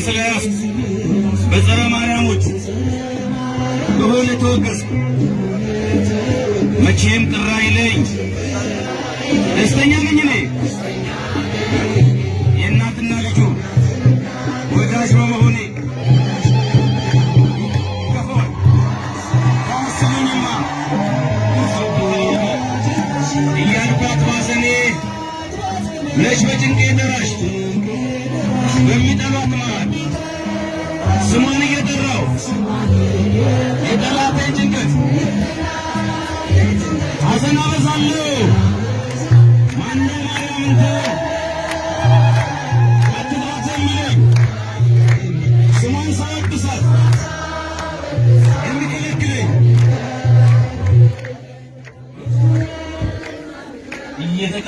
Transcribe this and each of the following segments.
አጥብቄ ስለያዝኩ በጸረ ማርያሞች በሆነ ተወገዝኩ። መቼም ቅር አይለኝ ደስተኛ ነኝ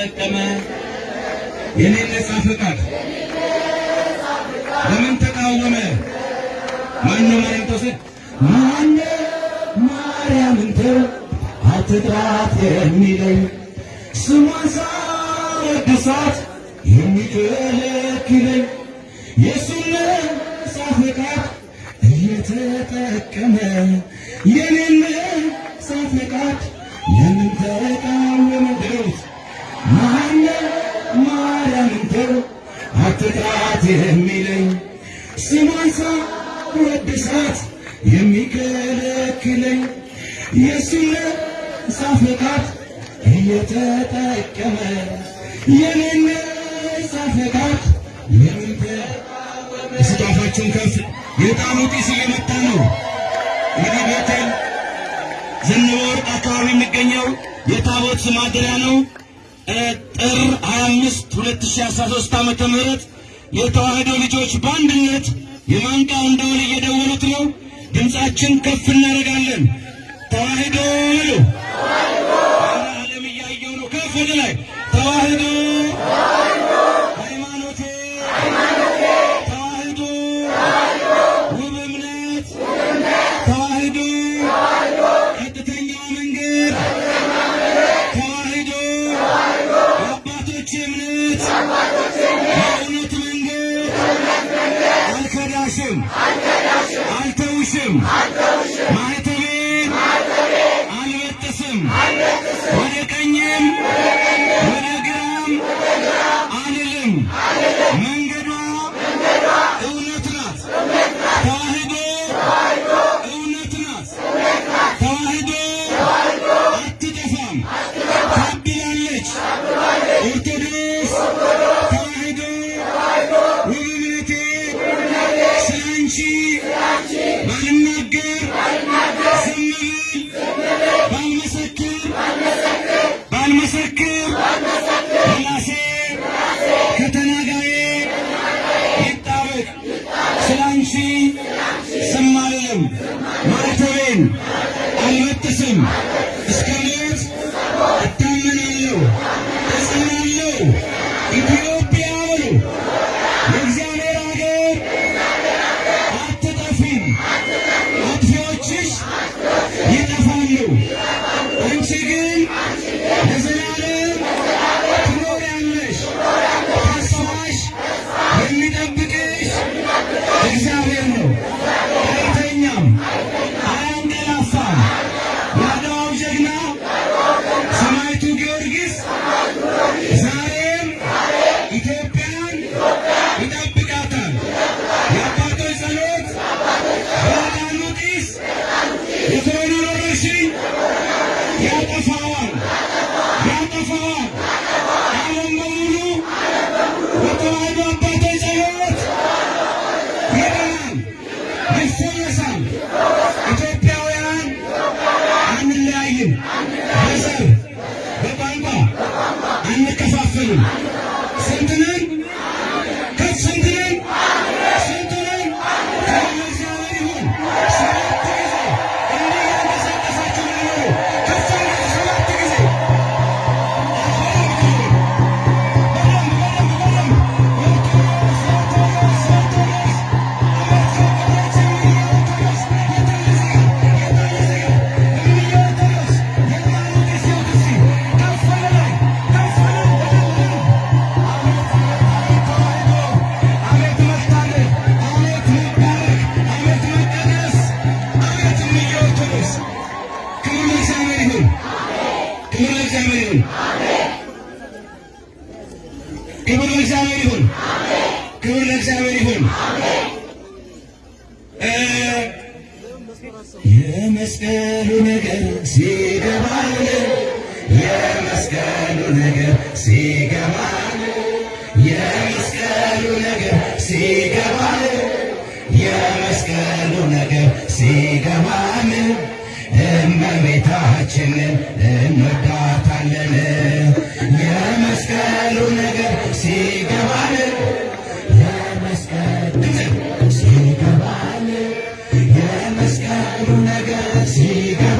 እየተጠቀመ የኔን ነጻ ፈቃድ ለምን ተቃወመ? ማነው ማርያም ተውስድ ማነው ማርያምን ተው አትጥራት የሚለኝ ስሟን ሳወድሳት የሚከለክለኝ የእሱን ነጻ ፈቃድ እየተጠቀመ የኔን ነጻ ፈቃድ ለምን ተቃወመ? አትጥራት የሚለኝ ስሟን ሳወድሳት የሚከለክለኝ ነጻ ፈቃድ እየተጠቀመ ፈቃድ ለምን ተቃወመ? ስጣፋችሁን ከፍ የዕጣኑ ጢስ እየመጣ ነው። እንግዲህ ቤቴል ዘነበ ወርቅ አካባቢ የሚገኘው የታቦት ማደሪያ ነው። ጥር 25 2013 ዓመተ ምህረት የተዋህዶ ልጆች በአንድነት የማንቃውን ደወል እየደወሉት ነው። ድምፃችን ከፍ እናደርጋለን። ተዋህዶ በሉ። ኧረ ዓለም እያየው ነው። ከፍ ወደ ላይ ተዋህዶ አልተውሽም ባልናገር ዝም ብል ባልመሰክር ባልመሰክር ስለ አንቺ ዝም አልልም ማዕተቤን አልበጥስም Thank you. ሲገባን የመስቀሉ ነገር ሲገባን የመስቀሉ ነገር ሲገባን የመስቀሉ ነገር ሲገባን እመቤታችንን እንወዳታለን። የመስቀሉ ነገር ሲገባን የመስቀሉ ነገር ሲገባን የመስቀሉ ነገር ሲገባን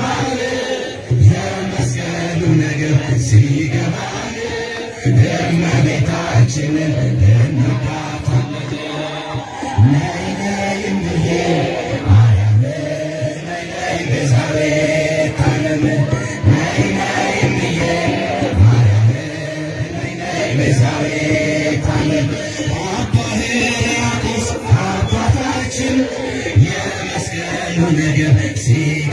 you nigga, see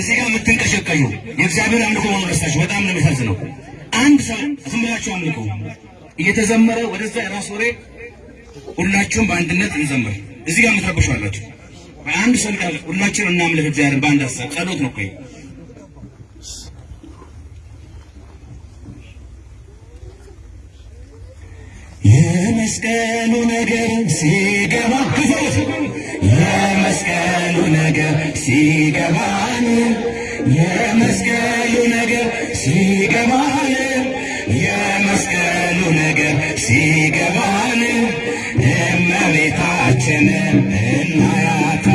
እዚህ ጋር የምትንቀሸቀዩ የእግዚአብሔር አምልኮ ማረሳችሁ በጣም ነው የሚያሳዝነው። አንድ ሰው ዝም ብላችሁ አምልኮ እየተዘመረ ወደዛ የራስ ወሬ ሁላችሁም በአንድነት እንዘምር። እዚህ ጋር የምትረብሹ አላችሁ። በአንድ ሰው ቃል ሁላችንም እናምልክ እግዚአብሔርን በአንድ ሀሳብ ጸሎት ነው እኮ የመስቀሉ ነገር ሲገባ የመስቀሉ ነገር ሲገባን የመስቀሉ ነገር ሲገባን የመስቀሉ ነገር ሲገባን እመቤታችን እናያታ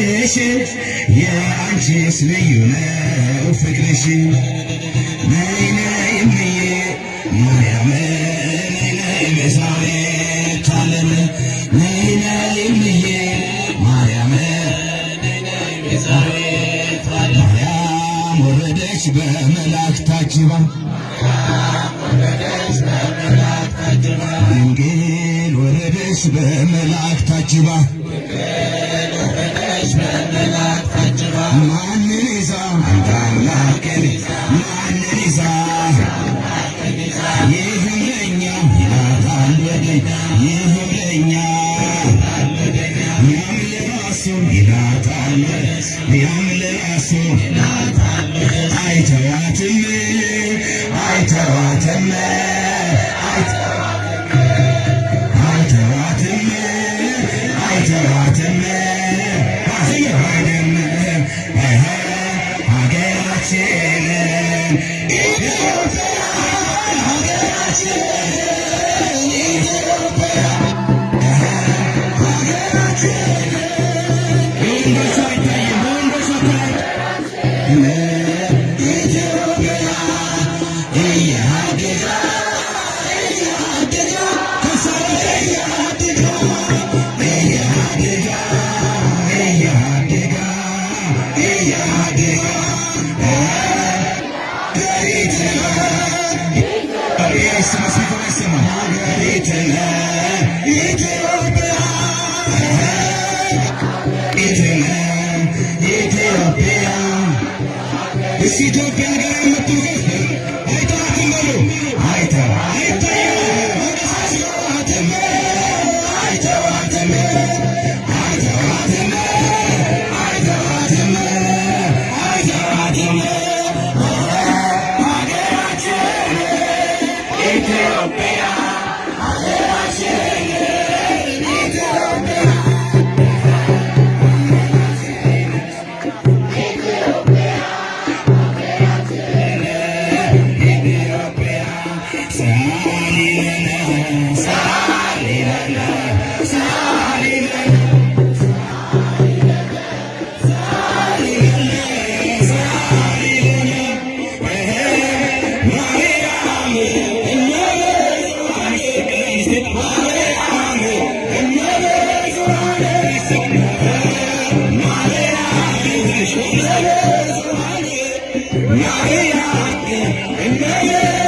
عيشي يا عن جسمي ولا وفكر شي ناي ناي مني مريم ناي ناي بزاري طالب ناي ناي مني مريم ناي ناي بزاري طالب مريم وردش بملاك تاجبا ድንግል ወረደች በመላእክት ታጅባ माने Yeah. yeah.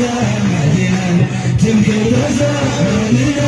I'm Zara, Zara, Zara, Zara, Zara, Zara, Zara, Zara,